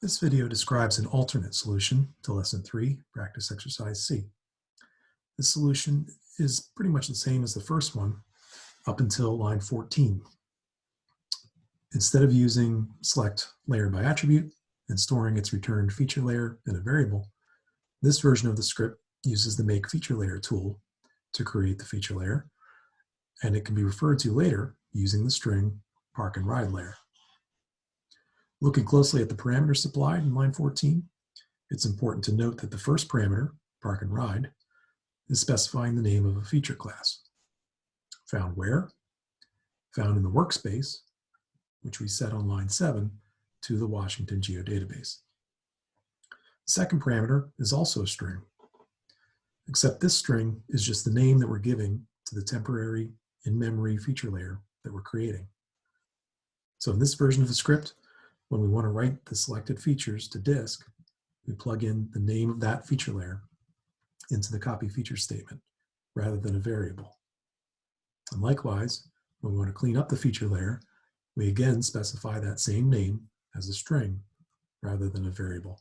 This video describes an alternate solution to Lesson 3, Practice Exercise C. This solution is pretty much the same as the first one up until line 14. Instead of using select layer by attribute and storing its returned feature layer in a variable, this version of the script uses the make feature layer tool to create the feature layer, and it can be referred to later using the string park and ride layer. Looking closely at the parameters supplied in line 14, it's important to note that the first parameter, park and ride, is specifying the name of a feature class. Found where? Found in the workspace, which we set on line 7 to the Washington geodatabase. The second parameter is also a string, except this string is just the name that we're giving to the temporary in-memory feature layer that we're creating. So in this version of the script, when we want to write the selected features to disk, we plug in the name of that feature layer into the copy feature statement rather than a variable. And likewise, when we want to clean up the feature layer, we again specify that same name as a string rather than a variable.